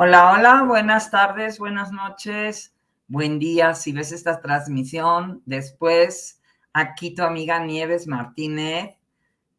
Hola, hola, buenas tardes, buenas noches, buen día. Si ves esta transmisión después, aquí tu amiga Nieves Martínez,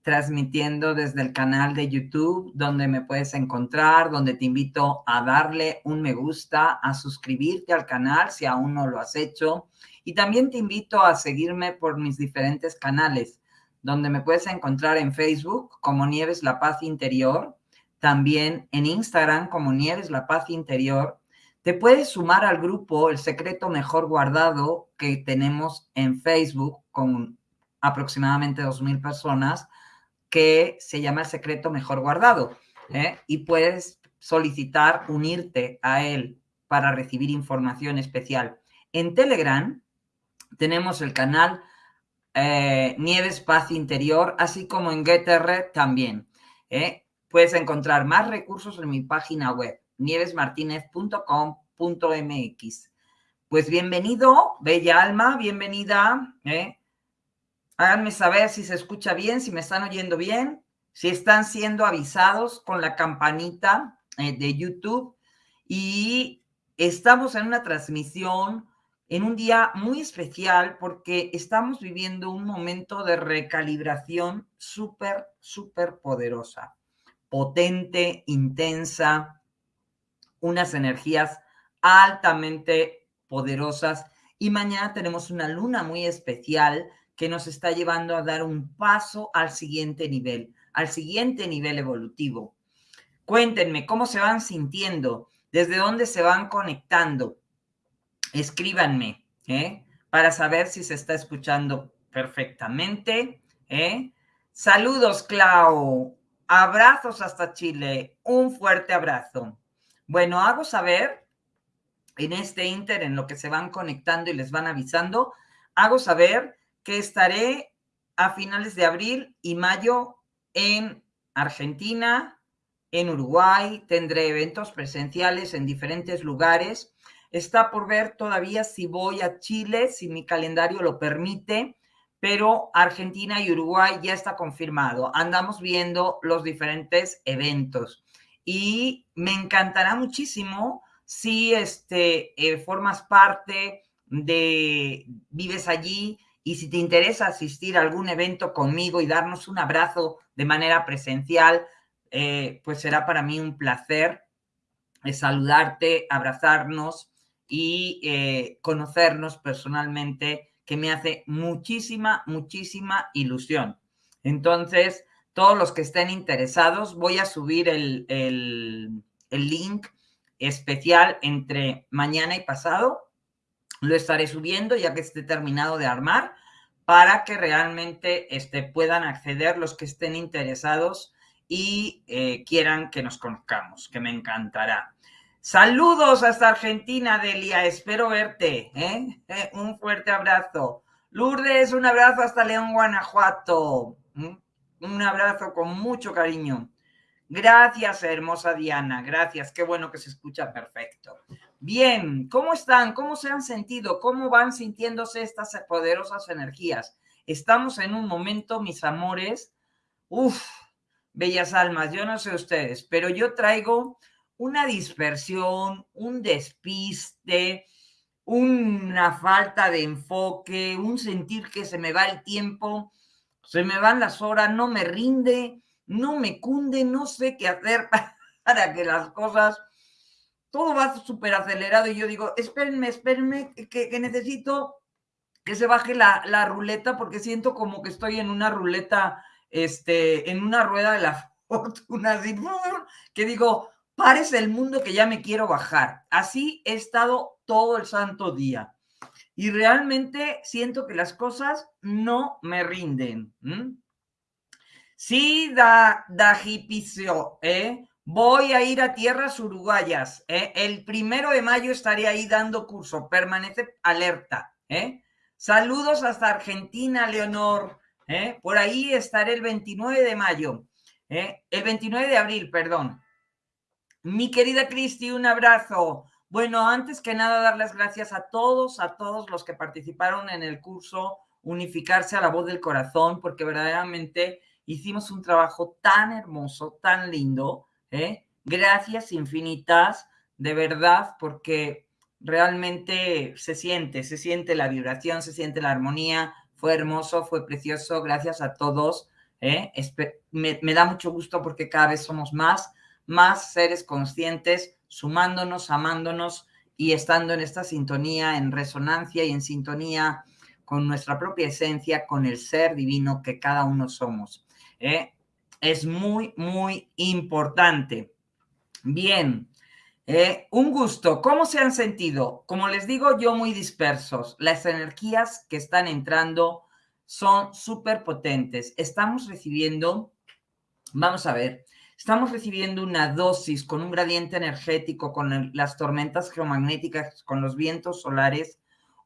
transmitiendo desde el canal de YouTube, donde me puedes encontrar, donde te invito a darle un me gusta, a suscribirte al canal si aún no lo has hecho. Y también te invito a seguirme por mis diferentes canales, donde me puedes encontrar en Facebook como Nieves La Paz Interior, también en Instagram como Nieves La Paz Interior. Te puedes sumar al grupo El Secreto Mejor Guardado que tenemos en Facebook con aproximadamente 2.000 personas que se llama El Secreto Mejor Guardado. ¿eh? Y puedes solicitar unirte a él para recibir información especial. En Telegram tenemos el canal eh, Nieves Paz Interior, así como en GetR también. ¿eh? Puedes encontrar más recursos en mi página web, nievesmartinez.com.mx. Pues bienvenido, bella alma, bienvenida. ¿eh? Háganme saber si se escucha bien, si me están oyendo bien, si están siendo avisados con la campanita eh, de YouTube. Y estamos en una transmisión en un día muy especial porque estamos viviendo un momento de recalibración súper, súper poderosa potente, intensa, unas energías altamente poderosas. Y mañana tenemos una luna muy especial que nos está llevando a dar un paso al siguiente nivel, al siguiente nivel evolutivo. Cuéntenme cómo se van sintiendo, desde dónde se van conectando. Escríbanme ¿eh? para saber si se está escuchando perfectamente. ¿eh? Saludos, Clau. Abrazos hasta Chile. Un fuerte abrazo. Bueno, hago saber en este Inter, en lo que se van conectando y les van avisando, hago saber que estaré a finales de abril y mayo en Argentina, en Uruguay, tendré eventos presenciales en diferentes lugares. Está por ver todavía si voy a Chile, si mi calendario lo permite pero Argentina y Uruguay ya está confirmado. Andamos viendo los diferentes eventos y me encantará muchísimo si este, eh, formas parte de, vives allí y si te interesa asistir a algún evento conmigo y darnos un abrazo de manera presencial, eh, pues será para mí un placer eh, saludarte, abrazarnos y conocernos personalmente que me hace muchísima, muchísima ilusión. Entonces, todos los que estén interesados, voy a subir el, el, link especial entre mañana y pasado. Lo estaré subiendo ya que esté terminado de armar para que realmente este, puedan acceder los que estén interesados y eh, quieran que nos conozcamos, que me encantará. Saludos hasta Argentina, Delia. Espero verte. ¿eh? ¿eh? Un fuerte abrazo. Lourdes, un abrazo hasta León, Guanajuato. Un abrazo con mucho cariño. Gracias, hermosa Diana. Gracias. Qué bueno que se escucha perfecto. Bien, ¿cómo están? ¿Cómo se han sentido? ¿Cómo van sintiéndose estas poderosas energías? Estamos en un momento, mis amores. Uf, bellas almas. Yo no sé ustedes, pero yo traigo una dispersión, un despiste, una falta de enfoque, un sentir que se me va el tiempo, se me van las horas, no me rinde, no me cunde, no sé qué hacer para que las cosas, todo va súper acelerado y yo digo, espérenme, espérenme, que, necesito que se baje la, la, ruleta porque siento como que estoy en una ruleta, este, en una rueda de la fortuna, así, que digo, pares el mundo que ya me quiero bajar. Así he estado todo el santo día. Y realmente siento que las cosas no me rinden. Sí, da, da ¿eh? Voy a ir a tierras uruguayas. ¿eh? El primero de mayo estaré ahí dando curso. Permanece alerta. ¿eh? Saludos hasta Argentina, Leonor. Por ahí estaré el 29 de mayo. El 29 de abril, perdón. Mi querida Cristi, un abrazo. Bueno, antes que nada, dar las gracias a todos, a todos los que participaron en el curso Unificarse a la voz del corazón, porque verdaderamente hicimos un trabajo tan hermoso, tan lindo. ¿eh? Gracias infinitas. de verdad, porque realmente se siente, se siente la vibración, se siente la armonía. Fue hermoso, fue precioso, gracias a todos. ¿eh? Me, me da mucho gusto porque cada vez somos más, más seres conscientes, sumándonos, amándonos y estando en esta sintonía, en resonancia y en sintonía con nuestra propia esencia, con el ser divino que cada uno somos. ¿eh? Es muy, muy importante. Bien, eh, un gusto. ¿Cómo se han sentido? Como les digo, yo muy dispersos. Las energías que están entrando son súper potentes. Estamos recibiendo, vamos a ver, estamos recibiendo una dosis con un gradiente energético, con las tormentas geomagnéticas, con los vientos solares,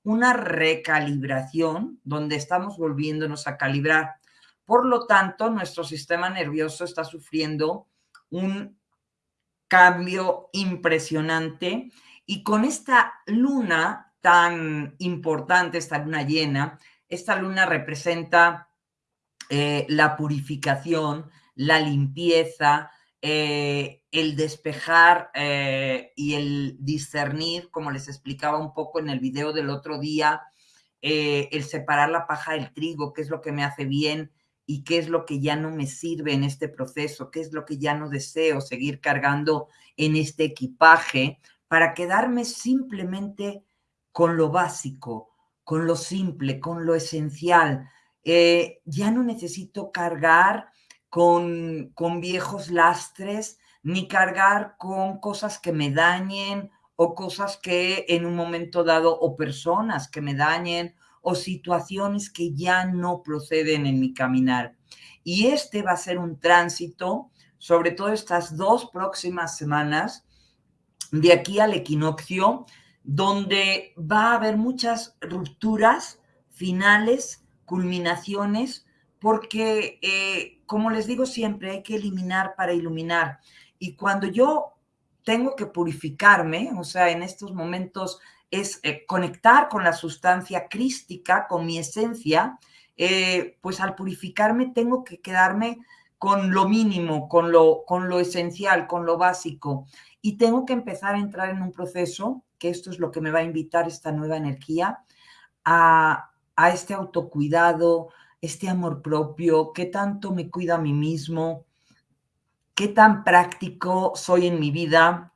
una recalibración donde estamos volviéndonos a calibrar. Por lo tanto, nuestro sistema nervioso está sufriendo un cambio impresionante y con esta luna tan importante, esta luna llena, esta luna representa eh, la purificación, la limpieza, eh, el despejar eh, y el discernir, como les explicaba un poco en el video del otro día, eh, el separar la paja del trigo, qué es lo que me hace bien y qué es lo que ya no me sirve en este proceso, qué es lo que ya no deseo seguir cargando en este equipaje para quedarme simplemente con lo básico, con lo simple, con lo esencial. ya no necesito cargar con, con viejos lastres, ni cargar con cosas que me dañen o cosas que en un momento dado, o personas que me dañen, o situaciones que ya no proceden en mi caminar. Y este va a ser un tránsito, sobre todo estas dos próximas semanas, de aquí al equinoccio, donde va a haber muchas rupturas finales, culminaciones, porque eh, como les digo siempre, hay que eliminar para iluminar. Y cuando yo tengo que purificarme, o sea, en estos momentos es eh, conectar con la sustancia crística, con mi esencia, eh, pues al purificarme tengo que quedarme con lo mínimo, con lo, con lo esencial, con lo básico. Y tengo que empezar a entrar en un proceso, que esto es lo que me va a invitar esta nueva energía, a, a este autocuidado, este amor propio, qué tanto me cuido a mí mismo, qué tan práctico soy en mi vida,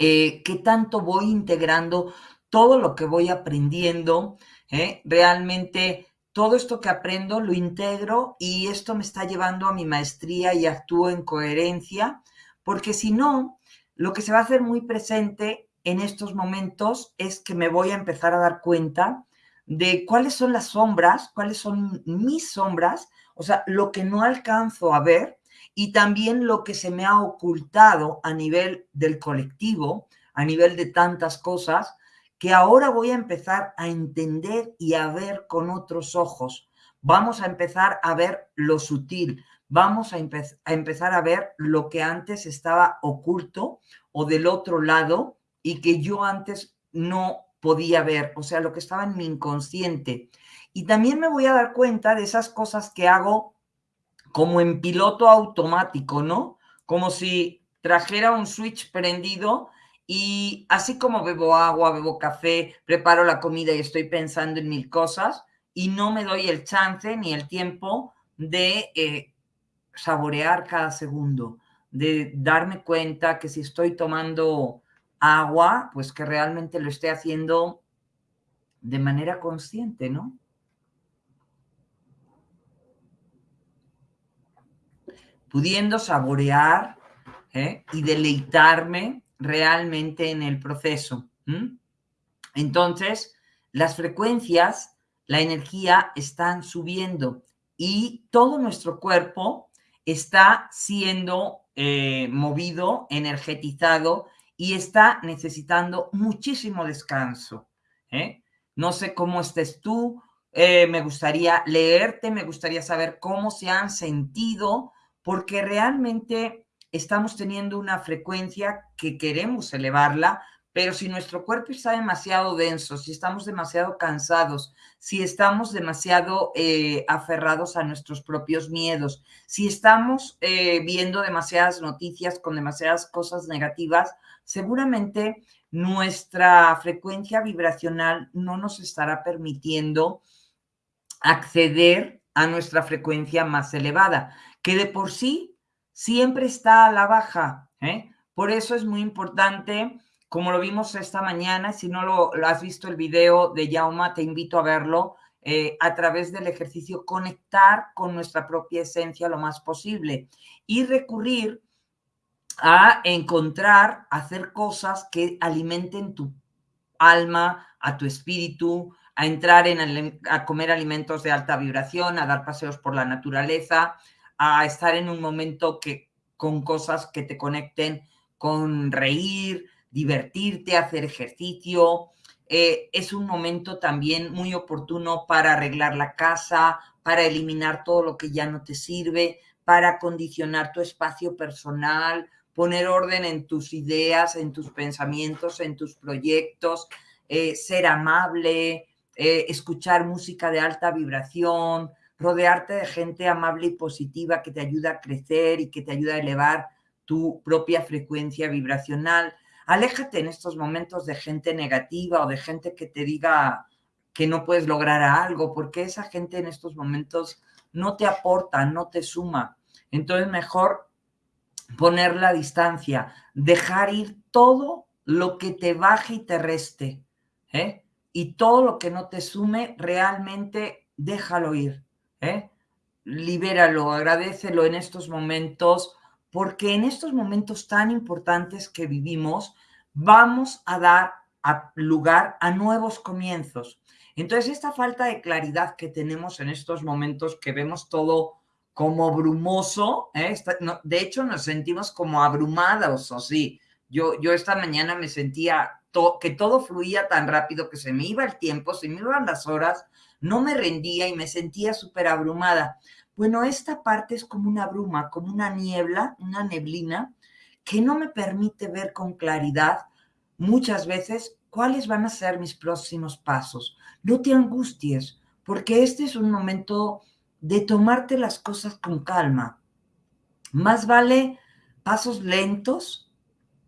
eh, qué tanto voy integrando todo lo que voy aprendiendo. ¿eh? Realmente todo esto que aprendo lo integro y esto me está llevando a mi maestría y actúo en coherencia, porque si no, lo que se va a hacer muy presente en estos momentos es que me voy a empezar a dar cuenta de cuáles son las sombras, cuáles son mis sombras, o sea, lo que no alcanzo a ver y también lo que se me ha ocultado a nivel del colectivo, a nivel de tantas cosas, que ahora voy a empezar a entender y a ver con otros ojos. Vamos a empezar a ver lo sutil, vamos a, a empezar a ver lo que antes estaba oculto o del otro lado y que yo antes no podía ver, o sea, lo que estaba en mi inconsciente. Y también me voy a dar cuenta de esas cosas que hago como en piloto automático, ¿no? Como si trajera un switch prendido y así como bebo agua, bebo café, preparo la comida y estoy pensando en mil cosas y no me doy el chance ni el tiempo de eh, saborear cada segundo, de darme cuenta que si estoy tomando agua, pues que realmente lo esté haciendo de manera consciente, ¿no? Pudiendo saborear ¿eh? y deleitarme realmente en el proceso. Entonces, las frecuencias, la energía están subiendo y todo nuestro cuerpo está siendo eh, movido, energetizado y está necesitando muchísimo descanso. ¿eh? No sé cómo estés tú, eh, me gustaría leerte, me gustaría saber cómo se han sentido, porque realmente estamos teniendo una frecuencia que queremos elevarla, pero si nuestro cuerpo está demasiado denso, si estamos demasiado cansados, si estamos demasiado eh, aferrados a nuestros propios miedos, si estamos eh, viendo demasiadas noticias con demasiadas cosas negativas, seguramente nuestra frecuencia vibracional no nos estará permitiendo acceder a nuestra frecuencia más elevada, que de por sí siempre está a la baja. ¿eh? Por eso es muy importante como lo vimos esta mañana, si no lo, has visto el video de Yauma, te invito a verlo, eh, a través del ejercicio, conectar con nuestra propia esencia lo más posible y recurrir a encontrar, hacer cosas que alimenten tu alma, a tu espíritu, a entrar en a comer alimentos de alta vibración, a dar paseos por la naturaleza, a estar en un momento que con cosas que te conecten con reír, divertirte, hacer ejercicio. Eh, es un momento también muy oportuno para arreglar la casa, para eliminar todo lo que ya no te sirve, para condicionar tu espacio personal, poner orden en tus ideas, en tus pensamientos, en tus proyectos, eh, ser amable, eh, escuchar música de alta vibración, rodearte de gente amable y positiva que te ayuda a crecer y que te ayuda a elevar tu propia frecuencia vibracional. Aléjate en estos momentos de gente negativa o de gente que te diga que no puedes lograr algo, porque esa gente en estos momentos no te aporta, no te suma. Entonces, mejor poner la distancia, dejar ir todo lo que te baje y te reste, ¿eh? Y todo lo que no te sume, realmente déjalo ir, ¿eh? Libéralo, agradecelo en estos momentos porque en estos momentos tan importantes que vivimos, vamos a dar lugar a nuevos comienzos. Entonces, esta falta de claridad que tenemos en estos momentos, que vemos todo como brumoso, ¿eh? de hecho nos sentimos como abrumados, o sí. Yo, yo esta mañana me sentía que todo fluía tan rápido que se me iba el tiempo, se me iban las horas, no me rendía y me sentía súper abrumada. Bueno, esta parte es como una bruma, como una niebla, una neblina, que no me permite ver con claridad muchas veces cuáles van a ser mis próximos pasos. No te angusties, porque este es un momento de tomarte las cosas con calma. Más vale pasos lentos,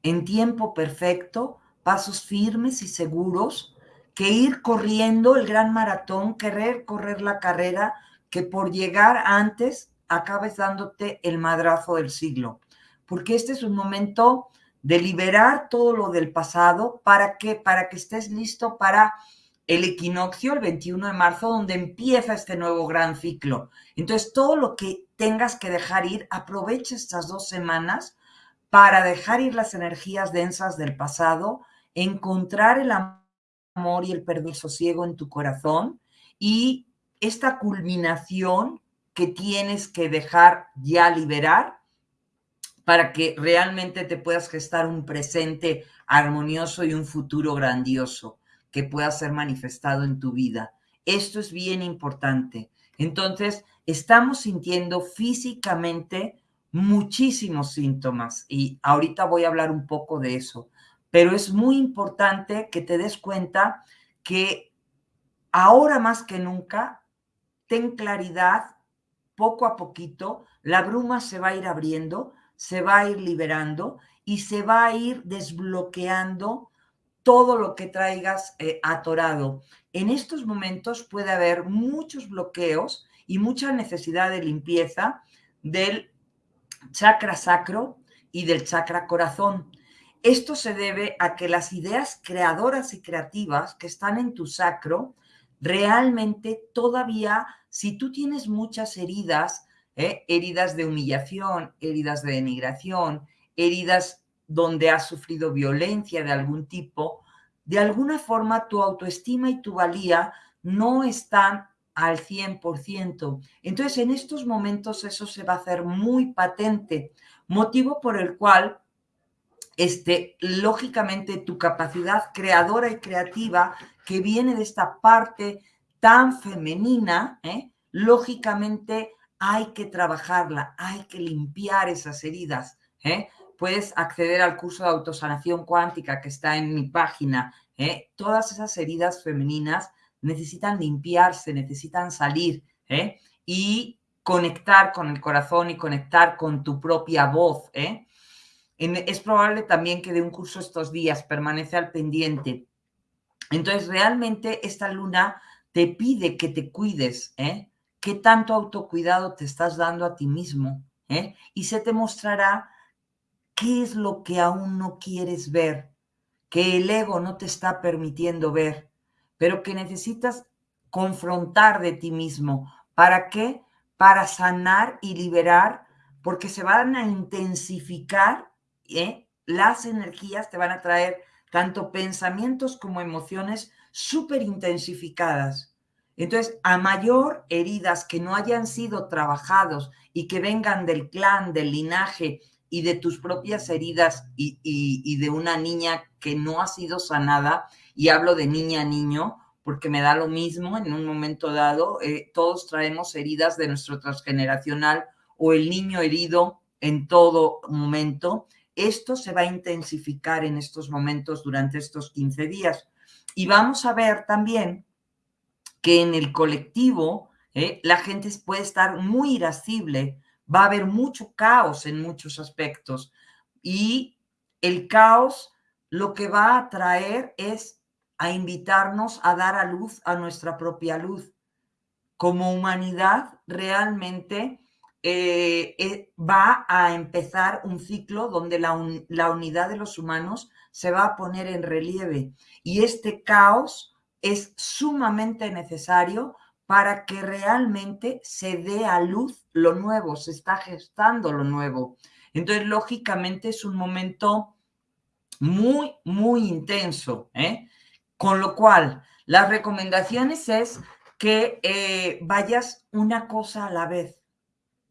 en tiempo perfecto, pasos firmes y seguros, que ir corriendo el gran maratón, querer correr la carrera que por llegar antes acabes dándote el madrazo del siglo, porque este es un momento de liberar todo lo del pasado para que para que estés listo para el equinoccio el 21 de marzo donde empieza este nuevo gran ciclo. Entonces, todo lo que tengas que dejar ir, aprovecha estas dos semanas para dejar ir las energías densas del pasado, encontrar el amor y el perdón sosiego en tu corazón y esta culminación que tienes que dejar ya liberar para que realmente te puedas gestar un presente armonioso y un futuro grandioso que pueda ser manifestado en tu vida. Esto es bien importante. Entonces, estamos sintiendo físicamente muchísimos síntomas y ahorita voy a hablar un poco de eso, pero es muy importante que te des cuenta que ahora más que nunca ten claridad poco a poquito, la bruma se va a ir abriendo, se va a ir liberando y se va a ir desbloqueando todo lo que traigas eh, atorado. En estos momentos puede haber muchos bloqueos y mucha necesidad de limpieza del chakra sacro y del chakra corazón. Esto se debe a que las ideas creadoras y creativas que están en tu sacro realmente todavía, si tú tienes muchas heridas, ¿eh? heridas de humillación, heridas de denigración, heridas donde has sufrido violencia de algún tipo, de alguna forma tu autoestima y tu valía no están al 100%. Entonces, en estos momentos eso se va a hacer muy patente, motivo por el cual este, lógicamente tu capacidad creadora y creativa que viene de esta parte tan femenina, ¿eh? lógicamente hay que trabajarla, hay que limpiar esas heridas, ¿eh? puedes acceder al curso de autosanación cuántica que está en mi página. ¿eh? Todas esas heridas femeninas necesitan limpiarse, necesitan salir y conectar con el corazón y conectar con tu propia voz. es probable también que de un curso estos días permanece al pendiente. Entonces, realmente esta luna te pide que te cuides, ¿eh? ¿Qué tanto autocuidado te estás dando a ti mismo? ¿eh? Y se te mostrará qué es lo que aún no quieres ver, que el ego no te está permitiendo ver, pero que necesitas confrontar de ti mismo. ¿Para qué? Para sanar y liberar, porque se van a intensificar ¿eh? las energías, te van a traer tanto pensamientos como emociones súper intensificadas. Entonces, a mayor heridas que no hayan sido trabajados y que vengan del clan, del linaje y de tus propias heridas y, de una niña que no ha sido sanada, y hablo de niña, niño, porque me da lo mismo en un momento dado, eh, todos traemos heridas de nuestro transgeneracional o el niño herido en todo momento. Esto se va a intensificar en estos momentos durante estos 15 días. Y vamos a ver también que en el colectivo eh, la gente puede estar muy irascible, va a haber mucho caos en muchos aspectos y el caos lo que va a traer es a invitarnos a dar a luz a nuestra propia luz. Como humanidad realmente eh, eh, va a empezar un ciclo donde la, la unidad de los humanos se va a poner en relieve y este caos es sumamente necesario para que realmente se dé a luz lo nuevo, se está gestando lo nuevo. Entonces, lógicamente es un momento muy, muy intenso, ¿eh? Con lo cual, las recomendaciones es que eh, vayas una cosa a la vez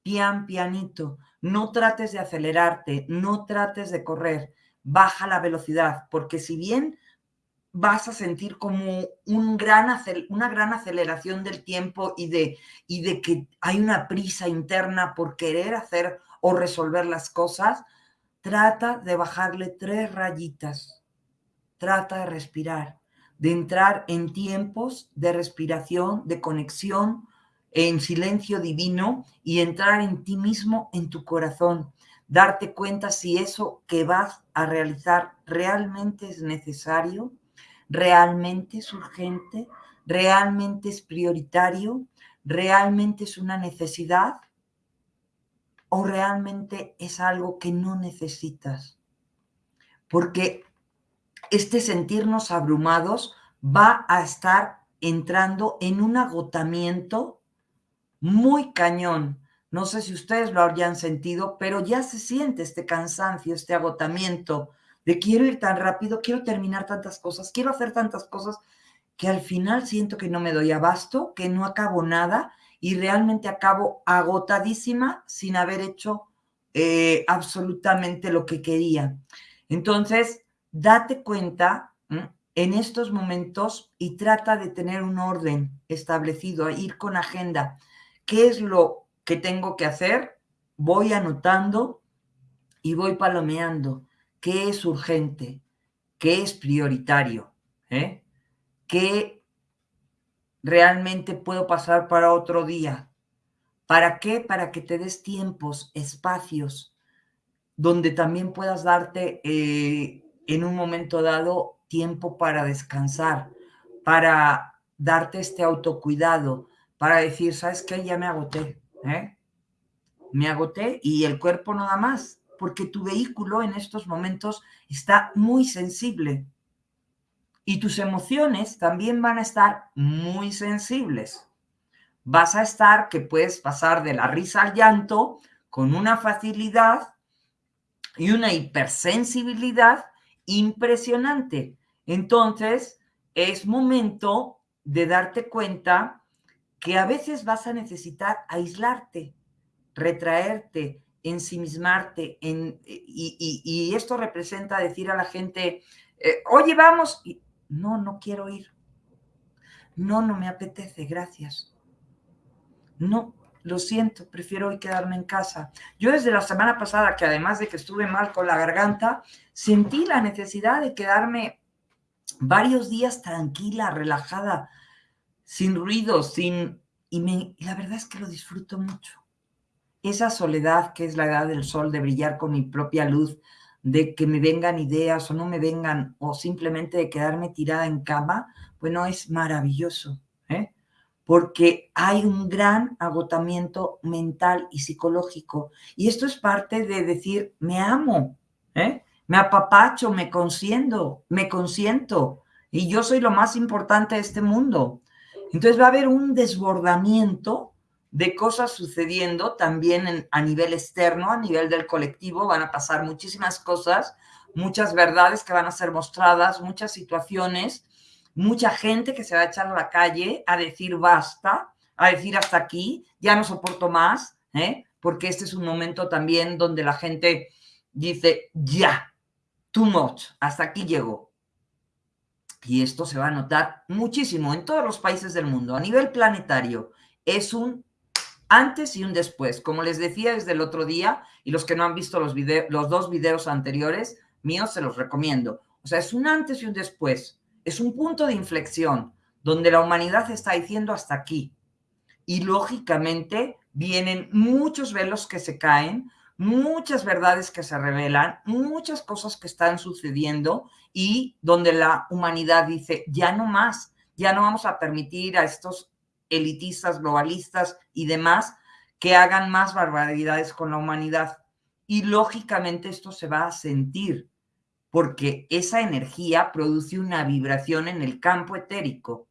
pian, pianito. No trates de acelerarte, no trates de correr, baja la velocidad, porque si bien vas a sentir como un gran, una gran aceleración del tiempo y de, y de que hay una prisa interna por querer hacer o resolver las cosas, trata de bajarle tres rayitas, trata de respirar, de entrar en tiempos de respiración, de conexión, en silencio divino y entrar en ti mismo, en tu corazón, darte cuenta si eso que vas a realizar realmente es necesario, realmente es urgente, realmente es prioritario, realmente es una necesidad o realmente es algo que no necesitas. Porque este sentirnos abrumados va a estar entrando en un agotamiento muy cañón. No sé si ustedes lo habrían sentido, pero ya se siente este cansancio, este agotamiento de quiero ir tan rápido, quiero terminar tantas cosas, quiero hacer tantas cosas, que al final siento que no me doy abasto, que no acabo nada y realmente acabo agotadísima sin haber hecho eh, absolutamente lo que quería. Entonces, date cuenta en estos momentos y trata de tener un orden establecido, ir con agenda ¿Qué es lo que tengo que hacer? Voy anotando y voy palomeando qué es urgente, qué es prioritario, ¿eh? qué realmente puedo pasar para otro día. ¿Para qué? Para que te des tiempos, espacios, donde también puedas darte eh, en un momento dado tiempo para descansar, para darte este autocuidado, para decir, ¿sabes qué? Ya me agoté, ¿eh? Me agoté y el cuerpo no da más, porque tu vehículo en estos momentos está muy sensible. Y tus emociones también van a estar muy sensibles. Vas a estar que puedes pasar de la risa al llanto con una facilidad y una hipersensibilidad impresionante. Entonces, es momento de darte cuenta que a veces vas a necesitar aislarte, retraerte, ensimismarte, en, y, esto representa decir a la gente, eh, oye, vamos, y, no, no quiero ir, no, no me apetece, gracias. No, lo siento, prefiero hoy quedarme en casa. Yo desde la semana pasada, que además de que estuve mal con la garganta, sentí la necesidad de quedarme varios días tranquila, relajada, sin ruido, sin... Y, me, la verdad es que lo disfruto mucho. Esa soledad que es la edad del sol, de brillar con mi propia luz, de que me vengan ideas o no me vengan, o simplemente de quedarme tirada en cama, bueno, es maravilloso, ¿eh? porque hay un gran agotamiento mental y psicológico. Y esto es parte de decir, me amo, ¿eh? me apapacho, me consiento, me consiento, y yo soy lo más importante de este mundo. Entonces va a haber un desbordamiento de cosas sucediendo también a nivel externo, a nivel del colectivo, van a pasar muchísimas cosas, muchas verdades que van a ser mostradas, muchas situaciones, mucha gente que se va a echar a la calle a decir basta, a decir hasta aquí, ya no soporto más, ¿eh? porque este es un momento también donde la gente dice ya, too much, hasta aquí llegó. Y esto se va a notar muchísimo en todos los países del mundo, a nivel planetario. Es un antes y un después. Como les decía desde el otro día, y los que no han visto los, dos videos anteriores míos, se los recomiendo. O sea, es un antes y un después. Es un punto de inflexión donde la humanidad está diciendo hasta aquí. Y lógicamente vienen muchos velos que se caen, muchas verdades que se revelan, muchas cosas que están sucediendo y donde la humanidad dice, ya no más, ya no vamos a permitir a estos elitistas, globalistas y demás que hagan más barbaridades con la humanidad. Y lógicamente esto se va a sentir porque esa energía produce una vibración en el campo etérico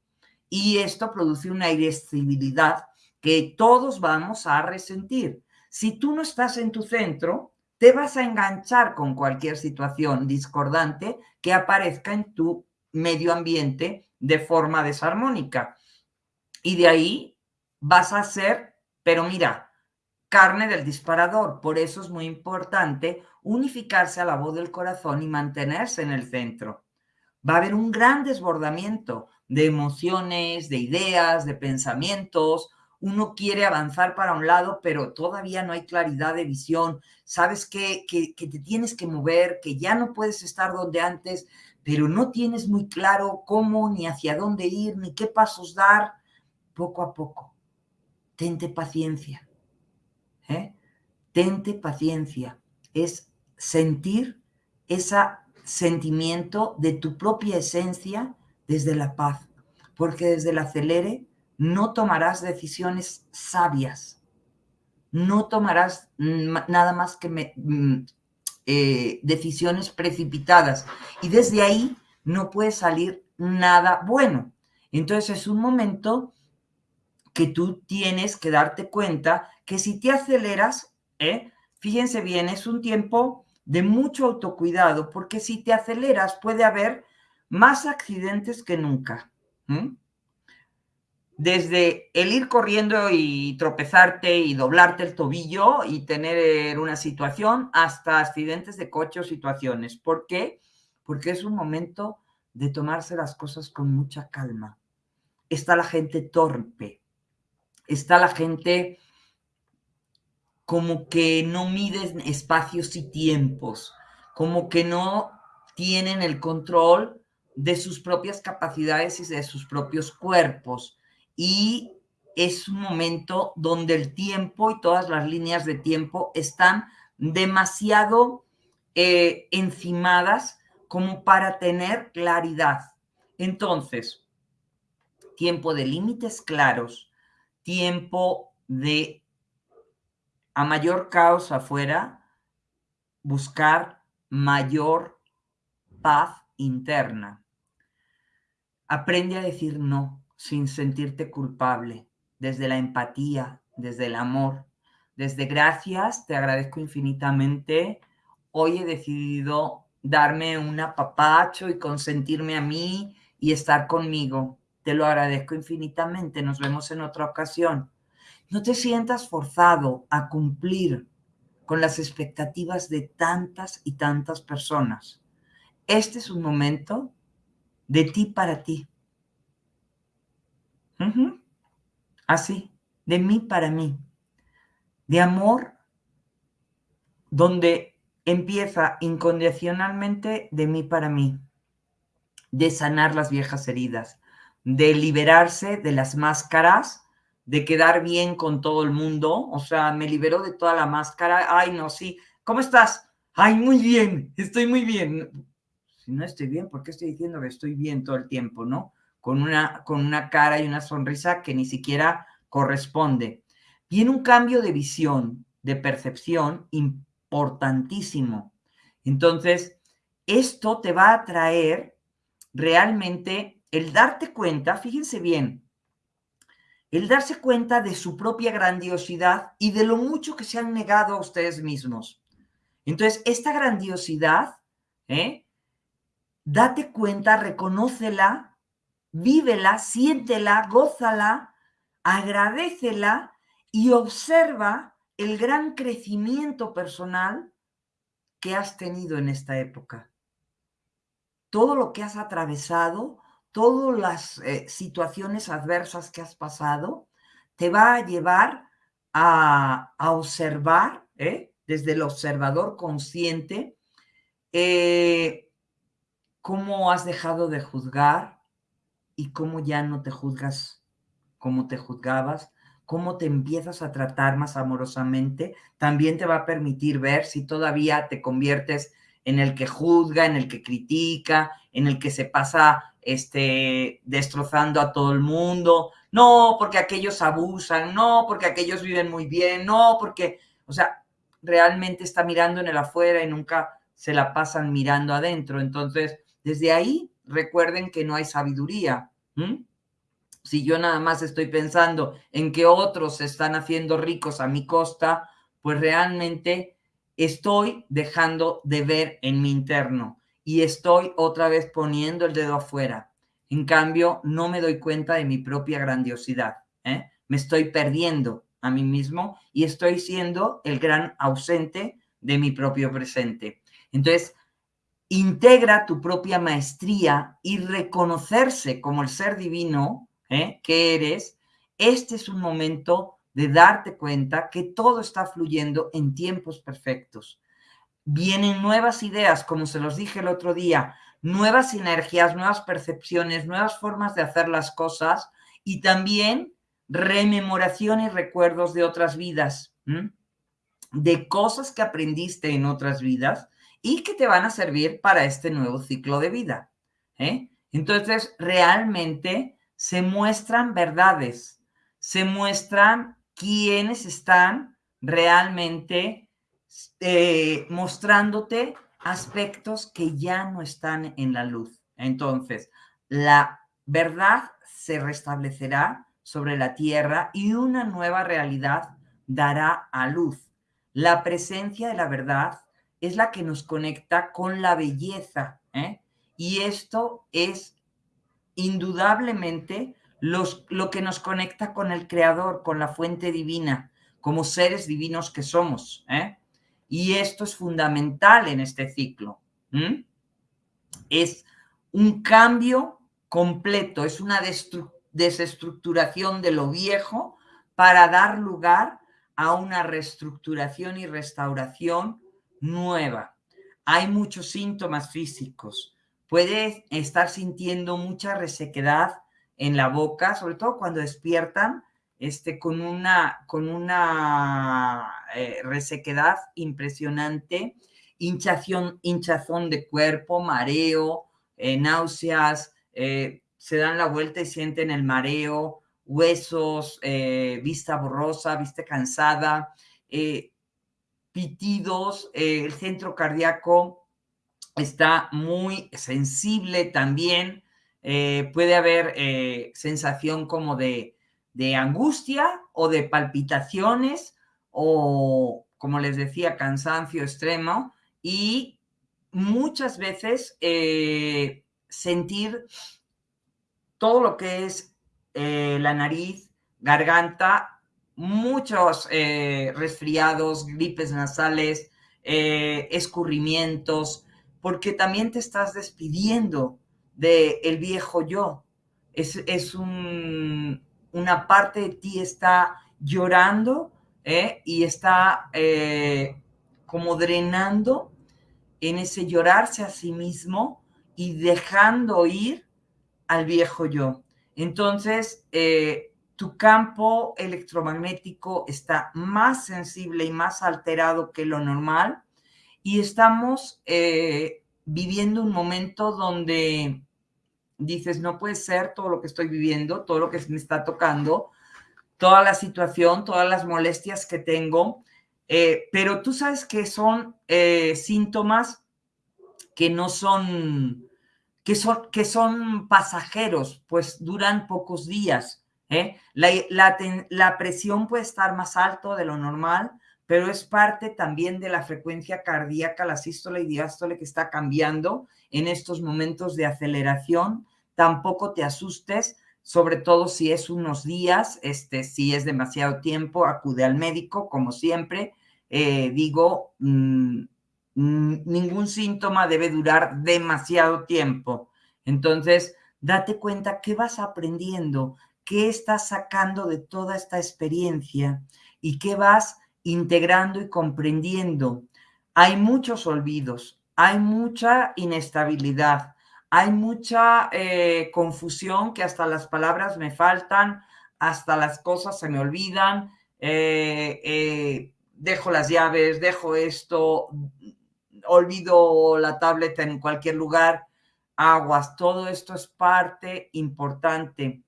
y esto produce una irascibilidad que todos vamos a resentir. Si tú no estás en tu centro, te vas a enganchar con cualquier situación discordante que aparezca en tu medio ambiente de forma desarmónica. Y de ahí vas a ser, pero mira, carne del disparador. Por eso es muy importante unificarse a la voz del corazón y mantenerse en el centro. Va a haber un gran desbordamiento de emociones, de ideas, de pensamientos. Uno quiere avanzar para un lado, pero todavía no hay claridad de visión. Sabes que, que, te tienes que mover, que ya no puedes estar donde antes, pero no tienes muy claro cómo, ni hacia dónde ir, ni qué pasos dar poco a poco. Tente paciencia. ¿eh? Tente paciencia. Es sentir ese sentimiento de tu propia esencia desde la paz. Porque desde el acelere no tomarás decisiones sabias. No tomarás nada más que mm, eh, decisiones precipitadas. Y desde ahí no puede salir nada bueno. Entonces es un momento que tú tienes que darte cuenta que si te aceleras, ¿eh? fíjense bien, es un tiempo de mucho autocuidado, porque si te aceleras puede haber más accidentes que nunca. Desde el ir corriendo y tropezarte y doblarte el tobillo y tener una situación hasta accidentes de coche o situaciones. ¿Por qué? Porque es un momento de tomarse las cosas con mucha calma. Está la gente torpe, está la gente como que no miden espacios y tiempos, como que no tienen el control de sus propias capacidades y de sus propios cuerpos. Y es un momento donde el tiempo y todas las líneas de tiempo están demasiado eh, encimadas como para tener claridad. Entonces, tiempo de límites claros, tiempo de, a mayor caos afuera, buscar mayor paz interna. Aprende a decir no sin sentirte culpable, desde la empatía, desde el amor, desde gracias, te agradezco infinitamente. Hoy he decidido darme un apapacho y consentirme a mí y estar conmigo. Te lo agradezco infinitamente. Nos vemos en otra ocasión. No te sientas forzado a cumplir con las expectativas de tantas y tantas personas. Este es un momento de ti para ti. Así, de mí para mí. de amor donde empieza incondicionalmente de mí para mí, de sanar las viejas heridas, de liberarse de las máscaras, de quedar bien con todo el mundo, o sea, me liberó de toda la máscara, ay no, sí, ¿cómo estás? Ay, muy bien, estoy muy bien. Si no estoy bien, ¿por qué estoy diciendo que estoy bien todo el tiempo, no? Con una, con una cara y una sonrisa que ni siquiera corresponde. Viene un cambio de visión, de percepción importantísimo. Entonces, esto te va a traer realmente el darte cuenta, fíjense bien, el darse cuenta de su propia grandiosidad y de lo mucho que se han negado a ustedes mismos. Entonces, esta grandiosidad, ¿eh? date cuenta, reconócela, vívela, siéntela, gózala, agradecela y observa el gran crecimiento personal que has tenido en esta época. Todo lo que has atravesado, todas las eh, situaciones adversas que has pasado, te va a llevar a, observar, ¿eh? desde el observador consciente, eh, cómo has dejado de juzgar y cómo ya no te juzgas como te juzgabas, cómo te empiezas a tratar más amorosamente, también te va a permitir ver si todavía te conviertes en el que juzga, en el que critica, en el que se pasa este, destrozando a todo el mundo. No, porque aquellos abusan, no, porque aquellos viven muy bien, no, porque, o sea, realmente está mirando en el afuera y nunca se la pasan mirando adentro. Entonces, desde ahí, recuerden que no hay sabiduría si yo nada más estoy pensando en que otros se están haciendo ricos a mi costa, pues realmente estoy dejando de ver en mi interno y estoy otra vez poniendo el dedo afuera. En cambio, no me doy cuenta de mi propia grandiosidad. ¿eh? Me estoy perdiendo a mí mismo y estoy siendo el gran ausente de mi propio presente. Entonces, integra tu propia maestría y reconocerse como el ser divino ¿eh? que eres, este es un momento de darte cuenta que todo está fluyendo en tiempos perfectos. Vienen nuevas ideas, como se los dije el otro día, nuevas energías, nuevas percepciones, nuevas formas de hacer las cosas y también rememoración y recuerdos de otras vidas, de cosas que aprendiste en otras vidas y que te van a servir para este nuevo ciclo de vida. ¿eh? Entonces, realmente se muestran verdades, se muestran quienes están realmente eh, mostrándote aspectos que ya no están en la luz. Entonces, la verdad se restablecerá sobre la tierra y una nueva realidad dará a luz. La presencia de la verdad es la que nos conecta con la belleza, ¿eh? y esto es indudablemente lo que nos conecta con el Creador, con la fuente divina, como seres divinos que somos. ¿eh? Y esto es fundamental en este ciclo. Es un cambio completo, es una desestructuración de lo viejo para dar lugar a una reestructuración y restauración nueva. Hay muchos síntomas físicos, puede estar sintiendo mucha resequedad en la boca, sobre todo cuando despiertan este, con una, con una eh, resequedad impresionante, hinchación, hinchazón de cuerpo, mareo, eh, náuseas, eh, se dan la vuelta y sienten el mareo, huesos, vista borrosa, vista cansada, pitidos, el centro cardíaco está muy sensible también. Eh, puede haber eh, sensación como de, angustia o de palpitaciones o, como les decía, cansancio extremo y muchas veces eh, sentir todo lo que es la nariz, garganta, muchos resfriados, gripes nasales, escurrimientos, porque también te estás despidiendo del el viejo yo. Es, es un, una parte de ti está llorando ¿eh? y está eh, como drenando en ese llorarse a sí mismo y dejando ir al viejo yo. Entonces, eh, tu campo electromagnético está más sensible y más alterado que lo normal y estamos viviendo un momento donde dices, no puede ser todo lo que estoy viviendo, todo lo que me está tocando, toda la situación, todas las molestias que tengo, eh, pero tú sabes que son eh, síntomas que no son que, son, que son pasajeros, pues duran pocos días. ¿Eh? La, la, presión puede estar más alto de lo normal, pero es parte también de la frecuencia cardíaca, la sístole y diástole que está cambiando en estos momentos de aceleración. Tampoco te asustes, sobre todo si es unos días, este, si es demasiado tiempo, acude al médico, como siempre. Eh, digo, mm, mm, ningún síntoma debe durar demasiado tiempo. Entonces, date cuenta qué vas aprendiendo, qué estás sacando de toda esta experiencia y qué vas integrando y comprendiendo. Hay muchos olvidos, hay mucha inestabilidad, hay mucha eh, confusión que hasta las palabras me faltan, hasta las cosas se me olvidan, eh, eh, dejo las llaves, dejo esto, olvido la tableta en cualquier lugar, aguas, todo esto es parte importante.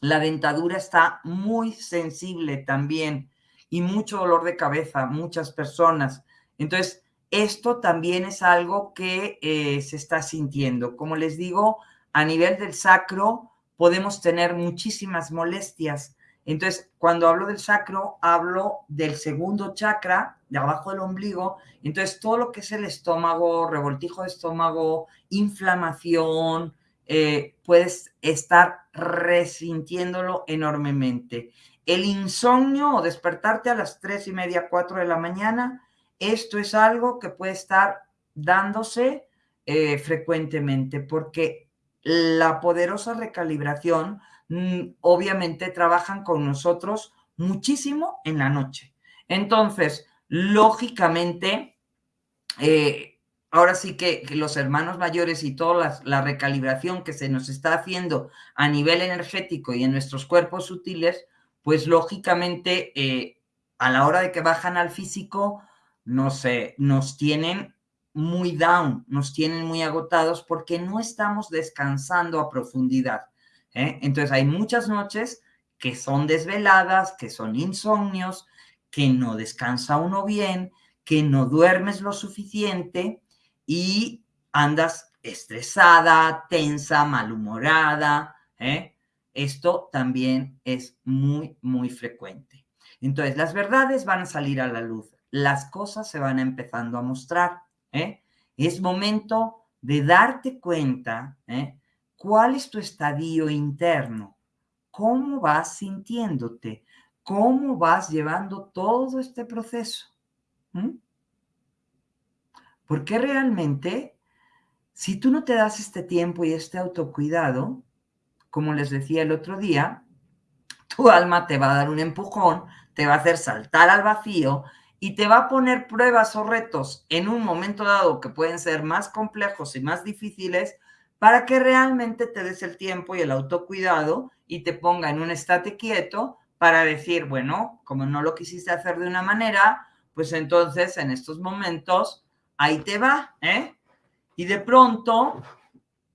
La dentadura está muy sensible también y mucho dolor de cabeza, muchas personas. Entonces, esto también es algo que eh, se está sintiendo. Como les digo, a nivel del sacro podemos tener muchísimas molestias. Entonces, cuando hablo del sacro, hablo del segundo chakra, de abajo del ombligo. Entonces, todo lo que es el estómago, revoltijo de estómago, inflamación, eh, puedes estar resintiéndolo enormemente. El insomnio o despertarte a las tres y media, cuatro de la mañana, esto es algo que puede estar dándose eh, frecuentemente porque la poderosa recalibración mm, obviamente trabajan con nosotros muchísimo en la noche. Entonces, lógicamente, eh, ahora sí que, los hermanos mayores y toda la, recalibración que se nos está haciendo a nivel energético y en nuestros cuerpos sutiles, pues lógicamente eh, a la hora de que bajan al físico, nos tienen muy down, nos tienen muy agotados porque no estamos descansando a profundidad. ¿eh? Entonces hay muchas noches que son desveladas, que son insomnios, que no descansa uno bien, que no duermes lo suficiente y andas estresada, tensa, malhumorada. ¿eh? Esto también es muy, muy frecuente. Entonces, las verdades van a salir a la luz, las cosas se van empezando a mostrar. ¿eh? Es momento de darte cuenta ¿eh? cuál es tu estadio interno, cómo vas sintiéndote, cómo vas llevando todo este proceso. Porque realmente, si tú no te das este tiempo y este autocuidado, como les decía el otro día, tu alma te va a dar un empujón, te va a hacer saltar al vacío y te va a poner pruebas o retos en un momento dado que pueden ser más complejos y más difíciles para que realmente te des el tiempo y el autocuidado y te ponga en un estate quieto para decir, bueno, como no lo quisiste hacer de una manera, pues entonces en estos momentos ahí te va, ¿eh? Y de pronto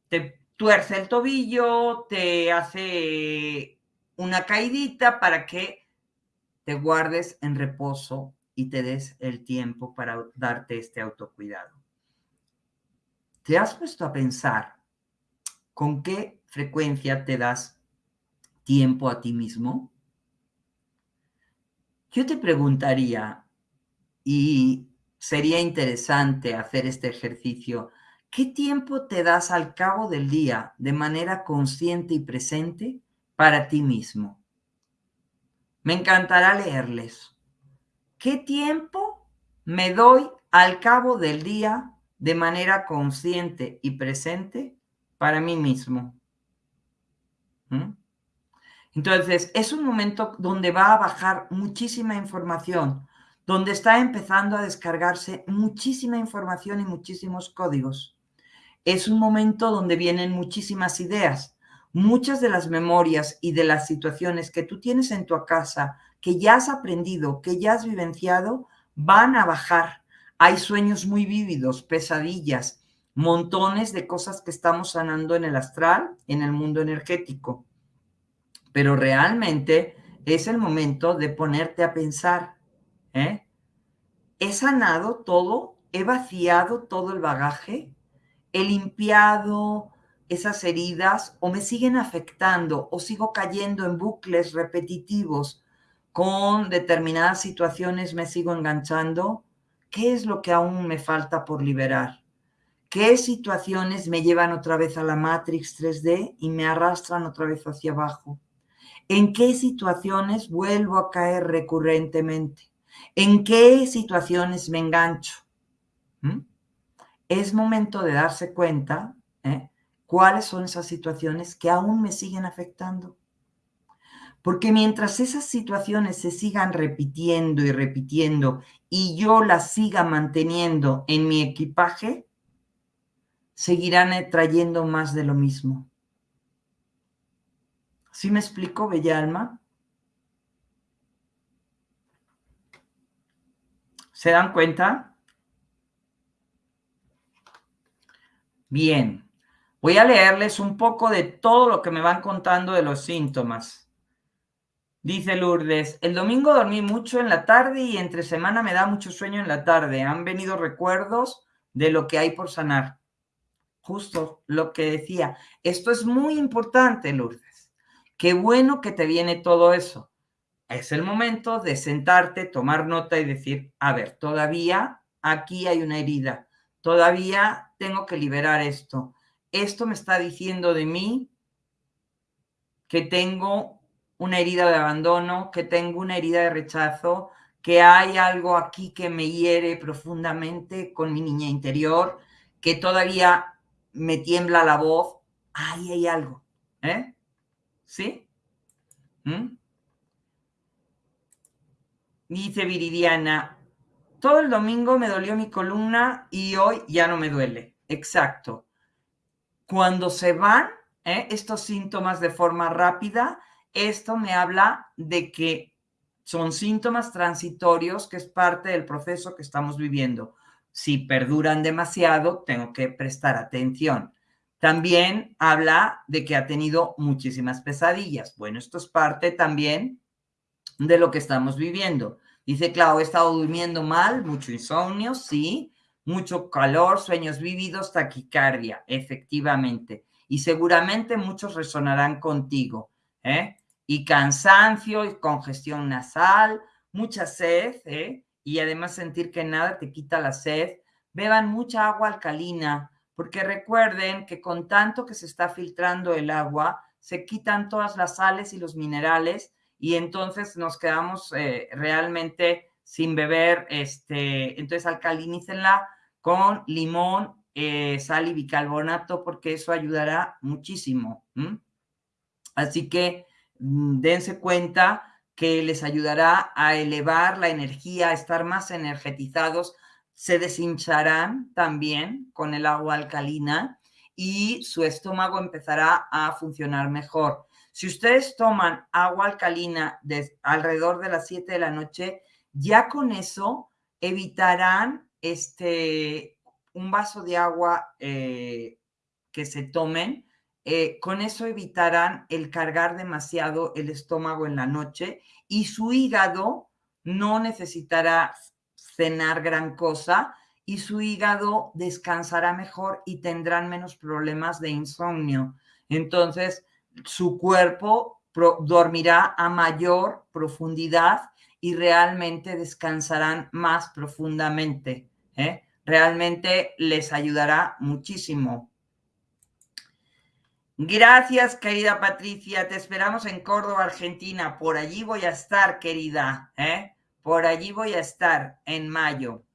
te tuerce el tobillo, te hace una caidita para que te guardes en reposo y te des el tiempo para darte este autocuidado. ¿Te has puesto a pensar con qué frecuencia te das tiempo a ti mismo? Yo te preguntaría, y sería interesante hacer este ejercicio, ¿Qué tiempo te das al cabo del día de manera consciente y presente para ti mismo? Me encantará leerles. ¿Qué tiempo me doy al cabo del día de manera consciente y presente para mí mismo? ¿Mm? Entonces, es un momento donde va a bajar muchísima información, donde está empezando a descargarse muchísima información y muchísimos códigos. Es un momento donde vienen muchísimas ideas. Muchas de las memorias y de las situaciones que tú tienes en tu casa, que ya has aprendido, que ya has vivenciado, van a bajar. Hay sueños muy vívidos, pesadillas, montones de cosas que estamos sanando en el astral, en el mundo energético pero realmente es el momento de ponerte a pensar, ¿eh? ¿He sanado todo? ¿He vaciado todo el bagaje? ¿He limpiado esas heridas o me siguen afectando o sigo cayendo en bucles repetitivos con determinadas situaciones, me sigo enganchando? ¿Qué es lo que aún me falta por liberar? ¿Qué situaciones me llevan otra vez a la Matrix 3D y me arrastran otra vez hacia abajo? ¿En qué situaciones vuelvo a caer recurrentemente? ¿En qué situaciones me engancho? ¿Mm? Es momento de darse cuenta ¿eh? cuáles son esas situaciones que aún me siguen afectando. Porque mientras esas situaciones se sigan repitiendo y repitiendo y yo las siga manteniendo en mi equipaje, seguirán trayendo más de lo mismo. ¿Sí me explico, Bella Alma? ¿Se dan cuenta? Bien, voy a leerles un poco de todo lo que me van contando de los síntomas. Dice Lourdes, el domingo dormí mucho en la tarde y entre semana me da mucho sueño en la tarde. Han venido recuerdos de lo que hay por sanar. Justo lo que decía. Esto es muy importante, Lourdes. Qué bueno que te viene todo eso. Es el momento de sentarte, tomar nota y decir, a ver, todavía aquí hay una herida, todavía tengo que liberar esto. Esto me está diciendo de mí que tengo una herida de abandono, que tengo una herida de rechazo, que hay algo aquí que me hiere profundamente con mi niña interior, que todavía me tiembla la voz. Ahí hay algo. ¿eh? ¿Sí? ¿Mm? Dice Viridiana, todo el domingo me dolió mi columna y hoy ya no me duele. Exacto. Cuando se van ¿eh? estos síntomas de forma rápida, esto me habla de que son síntomas transitorios, que es parte del proceso que estamos viviendo. Si perduran demasiado, tengo que prestar atención. También habla de que ha tenido muchísimas pesadillas. Bueno, esto es parte también de lo que estamos viviendo. Dice, Clau, he estado durmiendo mal, mucho insomnio, sí, mucho calor, sueños vívidos, taquicardia, efectivamente. Y seguramente muchos resonarán contigo, ¿eh? Y cansancio, y congestión nasal, mucha sed, ¿eh? Y además sentir que nada te quita la sed. Beban mucha agua alcalina, porque recuerden que con tanto que se está filtrando el agua, se quitan todas las sales y los minerales y entonces nos quedamos eh, realmente sin beber, este, entonces alcalinícenla con limón, eh, sal y bicarbonato porque eso ayudará muchísimo. Así que mm, dense cuenta que les ayudará a elevar la energía, a estar más energetizados, se deshincharán también con el agua alcalina y su estómago empezará a funcionar mejor. Si ustedes toman agua alcalina de alrededor de las 7 de la noche, ya con eso evitarán este, un vaso de agua eh, que se tomen. Eh, con eso evitarán el cargar demasiado el estómago en la noche y su hígado no necesitará cenar gran cosa y su hígado descansará mejor y tendrán menos problemas de insomnio. Entonces, su cuerpo dormirá a mayor profundidad y realmente descansarán más profundamente. ¿eh? Realmente les ayudará muchísimo. Gracias, querida Patricia. Te esperamos en Córdoba, Argentina. Por allí voy a estar, querida. ¿eh? Por allí voy a estar en mayo,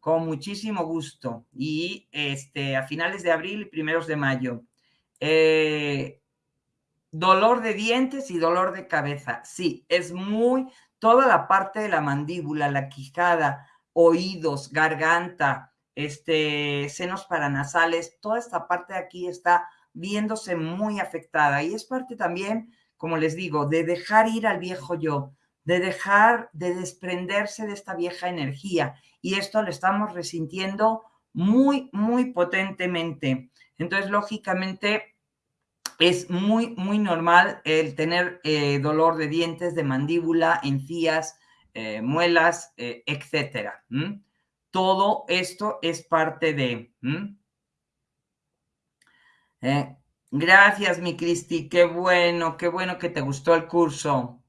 con muchísimo gusto. Y este, a finales de abril y primeros de mayo. Eh, Dolor de dientes y dolor de cabeza. Sí, es muy, toda la parte de la mandíbula, la quijada, oídos, garganta, este, senos paranasales, toda esta parte de aquí está viéndose muy afectada y es parte también, como les digo, de dejar ir al viejo yo, de dejar de desprenderse de esta vieja energía y esto lo estamos resintiendo muy, muy potentemente. Entonces, lógicamente, es muy, muy normal el tener eh, dolor de dientes, de mandíbula, encías, eh, muelas, eh, etcétera. Todo esto es parte de... gracias, mi Cristi. Qué bueno, qué bueno que te gustó el curso.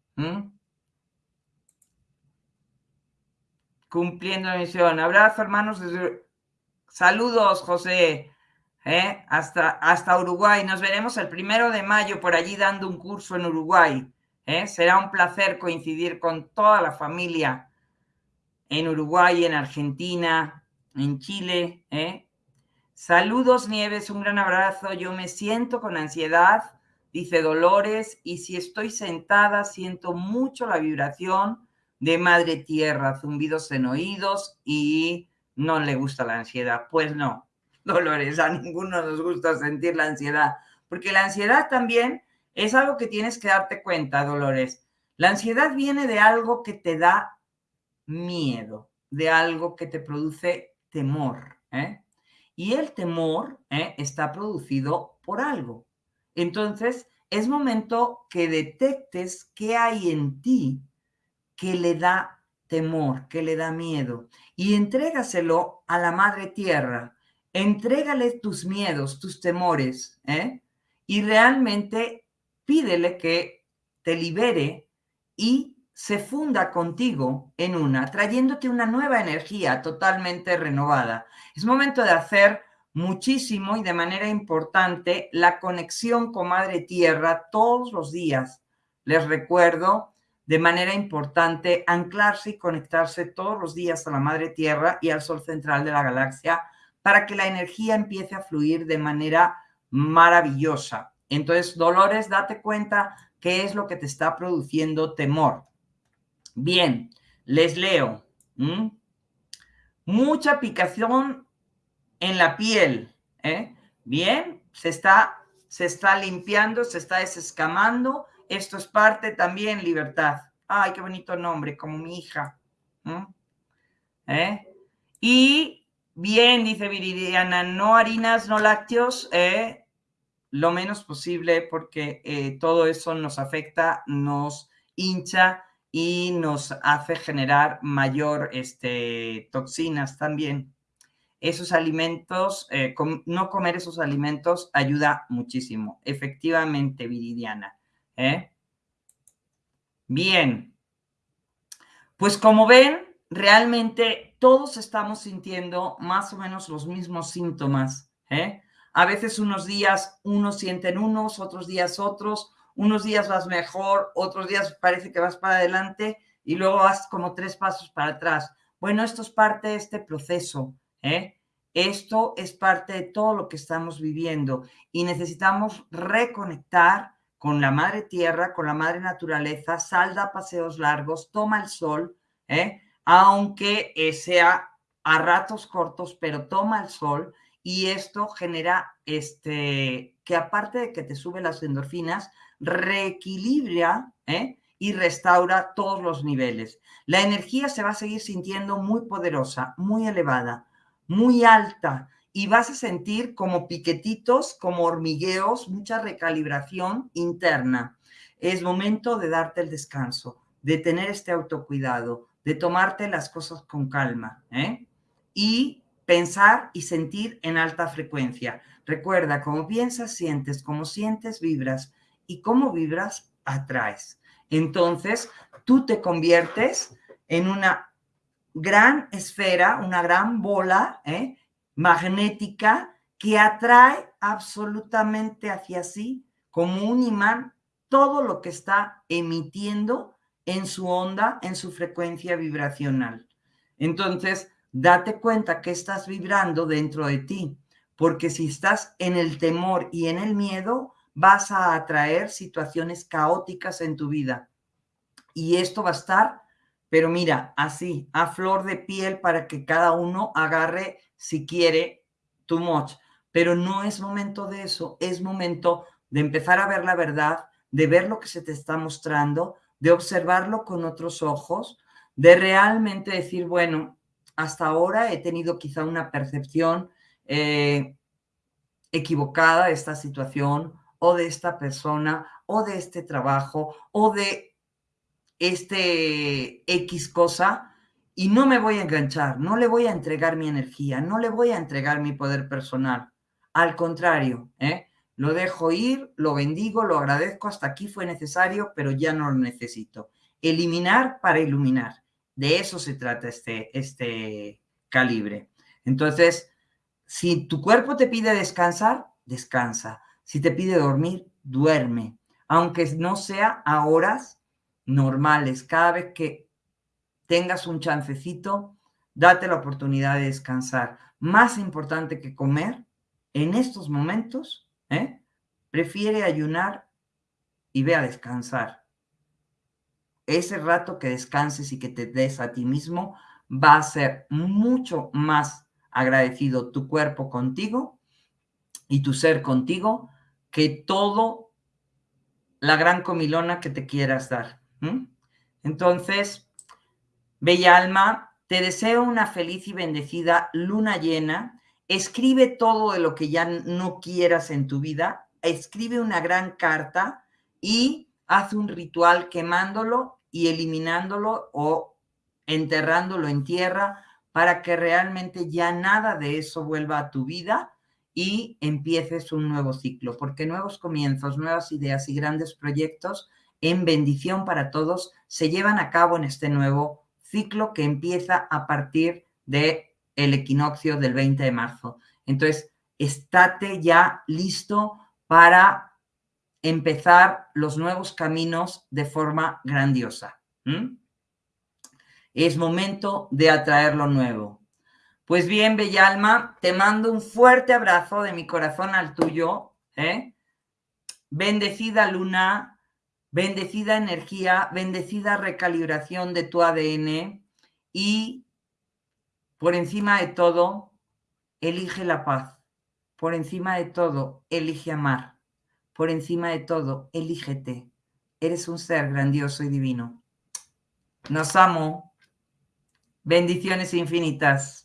Cumpliendo la misión. Abrazo, hermanos. Saludos, José. ¿Eh? hasta, hasta Uruguay. Nos veremos el primero de mayo por allí dando un curso en Uruguay. ¿eh? Será un placer coincidir con toda la familia en Uruguay, en Argentina, en Chile. ¿eh? Saludos, Nieves, un gran abrazo. Yo me siento con ansiedad, dice Dolores, y si estoy sentada siento mucho la vibración de Madre Tierra, zumbidos en oídos y no le gusta la ansiedad. Pues no, Dolores, a ninguno nos gusta sentir la ansiedad, porque la ansiedad también es algo que tienes que darte cuenta, Dolores. La ansiedad viene de algo que te da miedo, de algo que te produce temor. ¿eh? Y el temor ¿eh? está producido por algo. Entonces, es momento que detectes qué hay en ti que le da temor, que le da miedo, y entrégaselo a la Madre Tierra, entrégale tus miedos, tus temores, ¿eh? y realmente pídele que te libere y se funda contigo en una, trayéndote una nueva energía totalmente renovada. Es momento de hacer muchísimo y de manera importante la conexión con Madre Tierra todos los días. Les recuerdo de manera importante anclarse y conectarse todos los días a la Madre Tierra y al Sol central de la galaxia para que la energía empiece a fluir de manera maravillosa. Entonces, Dolores, date cuenta qué es lo que te está produciendo temor. Bien, les leo. Mucha picación en la piel. ¿eh? Bien, se está, se está limpiando, se está desescamando. Esto es parte también libertad. Ay, qué bonito nombre, como mi hija. ¿Eh? Y Bien, dice Viridiana, no harinas, no lácteos, eh, lo menos posible porque eh, todo eso nos afecta, nos hincha y nos hace generar mayor este, toxinas también. Esos alimentos, eh, no comer esos alimentos ayuda muchísimo, efectivamente, Viridiana. Bien, pues como ven, realmente todos estamos sintiendo más o menos los mismos síntomas. ¿eh? A veces unos días unos sienten unos, otros días otros, unos días vas mejor, otros días parece que vas para adelante y luego vas como tres pasos para atrás. Bueno, esto es parte de este proceso. ¿eh? Esto es parte de todo lo que estamos viviendo y necesitamos reconectar con la madre tierra, con la madre naturaleza, salda paseos largos, toma el sol, ¿eh? Aunque eh, sea a ratos cortos, pero toma el sol y esto genera este, que aparte de que te sube las endorfinas, reequilibra ¿eh? y restaura todos los niveles. La energía se va a seguir sintiendo muy poderosa, muy elevada, muy alta y vas a sentir como piquetitos, como hormigueos, mucha recalibración interna. Es momento de darte el descanso, de tener este autocuidado, de tomarte las cosas con calma ¿eh? y pensar y sentir en alta frecuencia. Recuerda, como piensas, sientes, como sientes, vibras y como vibras, atraes. Entonces, tú te conviertes en una gran esfera, una gran bola ¿eh? magnética que atrae absolutamente hacia sí como un imán todo lo que está emitiendo en su onda, en su frecuencia vibracional. Entonces, date cuenta que estás vibrando dentro de ti, porque si estás en el temor y en el miedo, vas a atraer situaciones caóticas en tu vida. Y esto va a estar, pero mira, así, a flor de piel para que cada uno agarre, si quiere, tu much. Pero no es momento de eso, es momento de empezar a ver la verdad, de ver lo que se te está mostrando, de observarlo con otros ojos, de realmente decir, bueno, hasta ahora he tenido quizá una percepción eh, equivocada de esta situación o de esta persona o de este trabajo o de este X cosa y no me voy a enganchar, no le voy a entregar mi energía, no le voy a entregar mi poder personal. Al contrario, ¿eh? Lo dejo ir, lo bendigo, lo agradezco, hasta aquí fue necesario, pero ya no lo necesito. Eliminar para iluminar. De eso se trata este, este calibre. Entonces, si tu cuerpo te pide descansar, descansa. Si te pide dormir, duerme. Aunque no sea a horas normales. Cada vez que tengas un chancecito, date la oportunidad de descansar. Más importante que comer, en estos momentos, ¿eh? prefiere ayunar y ve a descansar. Ese rato que descanses y que te des a ti mismo va a ser mucho más agradecido tu cuerpo contigo y tu ser contigo que todo la gran comilona que te quieras dar. Entonces, bella alma, te deseo una feliz y bendecida luna llena. Escribe todo de lo que ya no quieras en tu vida. Escribe una gran carta y haz un ritual quemándolo y eliminándolo o enterrándolo en tierra para que realmente ya nada de eso vuelva a tu vida y empieces un nuevo ciclo, porque nuevos comienzos, nuevas ideas y grandes proyectos en bendición para todos se llevan a cabo en este nuevo ciclo que empieza a partir de el equinoccio del 20 de marzo. Entonces, estate ya listo para empezar los nuevos caminos de forma grandiosa. Es momento de atraer lo nuevo. Pues bien, bella alma, te mando un fuerte abrazo de mi corazón al tuyo. ¿eh? Bendecida luna, bendecida energía, bendecida recalibración de tu ADN y por encima de todo, elige la paz. Por encima de todo, elige amar. Por encima de todo, elígete. Eres un ser grandioso y divino. Nos amo. Bendiciones infinitas.